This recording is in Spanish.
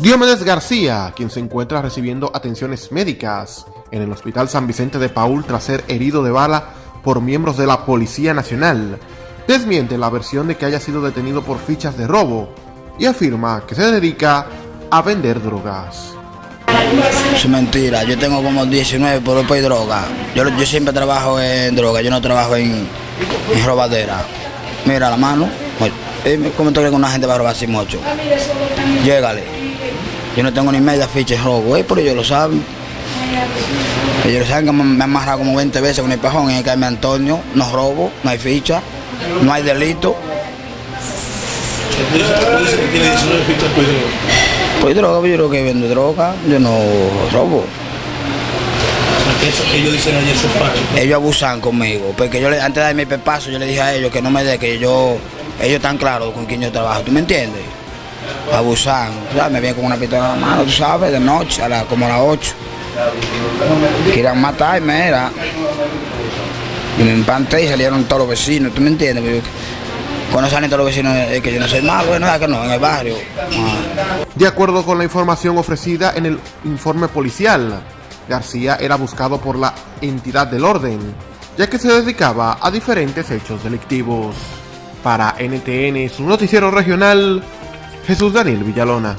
Diomedes García, quien se encuentra recibiendo atenciones médicas en el Hospital San Vicente de Paul tras ser herido de bala por miembros de la Policía Nacional, desmiente la versión de que haya sido detenido por fichas de robo y afirma que se dedica a vender drogas. Es mentira, yo tengo como 19 por y droga. Yo, yo siempre trabajo en droga, yo no trabajo en robadera. Mira la mano, ¿cómo tú crees que una gente va a robar sin mocho? Llégale. Yo no tengo ni media ficha de robo, ¿eh? pero ellos lo saben. Ellos saben que me han amarrado como 20 veces con el pajón en el caime Antonio. No robo, no hay ficha, no hay delito. Pues droga, yo creo que vendo droga, yo no robo. ellos abusan conmigo, porque yo antes de darme el paso yo le dije a ellos que no me dé, que yo, ellos están claros con quién yo trabajo, ¿tú me entiendes? abusan. Me vienen con una pistola en la mano, tú sabes, de noche, a como a las 8. Querían matarme, era. Y me empanté y salieron todos los vecinos, ¿tú me entiendes? Cuando salen todos los vecinos es que yo no soy malo, bueno, que no, en el barrio. De acuerdo con la información ofrecida en el informe policial, García era buscado por la entidad del orden, ya que se dedicaba a diferentes hechos delictivos. Para NTN, su noticiero regional, Jesús Daniel Villalona.